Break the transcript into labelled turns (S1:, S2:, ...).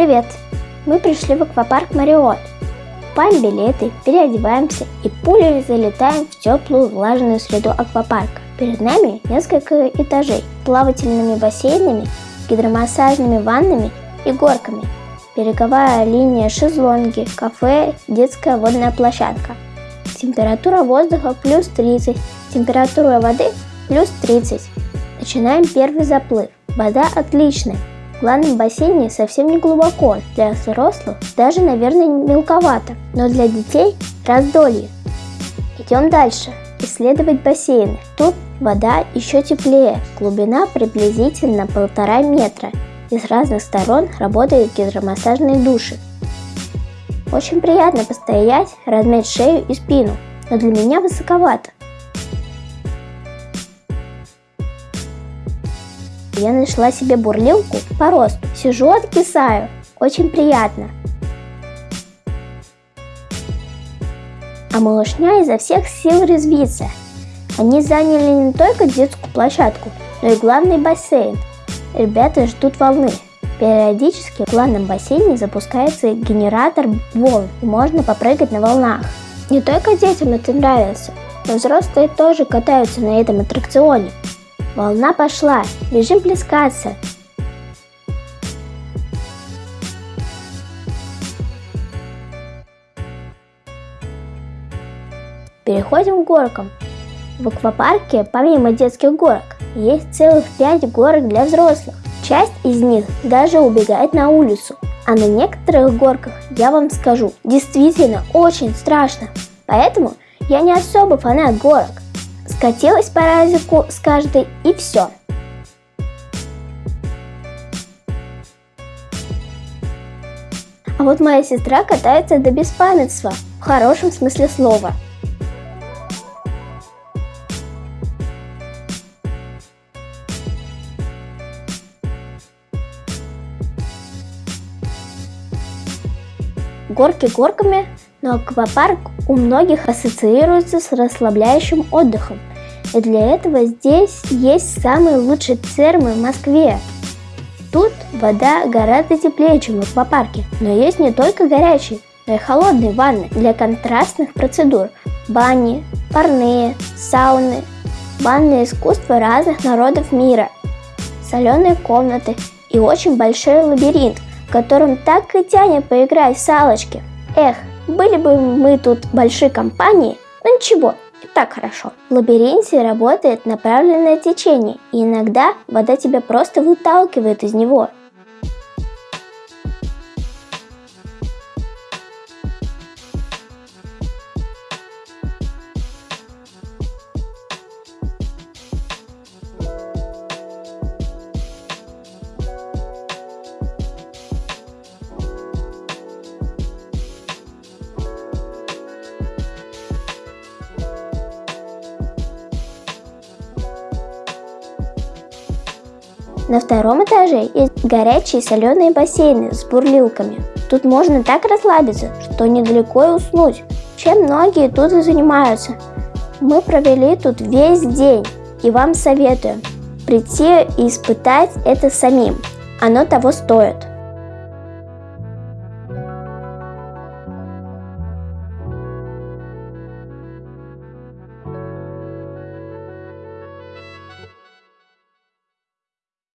S1: Привет! Мы пришли в аквапарк Мариот. Покупаем билеты, переодеваемся и пулей залетаем в теплую влажную среду аквапарка. Перед нами несколько этажей с плавательными бассейнами, гидромассажными ваннами и горками. Береговая линия шезлонги, кафе, детская водная площадка. Температура воздуха плюс 30, температура воды плюс 30. Начинаем первый заплыв. Вода отличная. В главном бассейне совсем не глубоко, для взрослых даже, наверное, мелковато, но для детей раздолье. Идем дальше. Исследовать бассейны. Тут вода еще теплее, глубина приблизительно полтора метра, и с разных сторон работают гидромассажные души. Очень приятно постоять, размять шею и спину, но для меня высоковато. Я нашла себе бурлилку по росту. Сижу, откисаю. Очень приятно. А малышня изо всех сил резвится. Они заняли не только детскую площадку, но и главный бассейн. Ребята ждут волны. Периодически в главном бассейне запускается генератор волн, и можно попрыгать на волнах. Не только детям это нравится, но взрослые тоже катаются на этом аттракционе. Волна пошла, бежим плескаться. Переходим к горкам. В аквапарке, помимо детских горок, есть целых пять горок для взрослых. Часть из них даже убегает на улицу. А на некоторых горках, я вам скажу, действительно очень страшно. Поэтому я не особо фанат горок скатилась по разику с каждой и все. А вот моя сестра катается до беспамятства, в хорошем смысле слова. Горки горками, но аквапарк у многих ассоциируется с расслабляющим отдыхом. И для этого здесь есть самые лучшие термы в Москве. Тут вода гораздо теплее, чем в аквапарке, но есть не только горячие, но и холодные ванны для контрастных процедур, бани, парные, сауны, банное искусство разных народов мира, соленые комнаты и очень большой лабиринт, в котором так и тянет поиграть в салочки. Эх, были бы мы тут большой компанией, но ничего, и так хорошо. В лабиринте работает направленное течение, и иногда вода тебя просто выталкивает из него. На втором этаже есть горячие соленые бассейны с бурлилками. Тут можно так расслабиться, что недалеко и уснуть, чем многие тут и занимаются. Мы провели тут весь день и вам советую прийти и испытать это самим. Оно того стоит.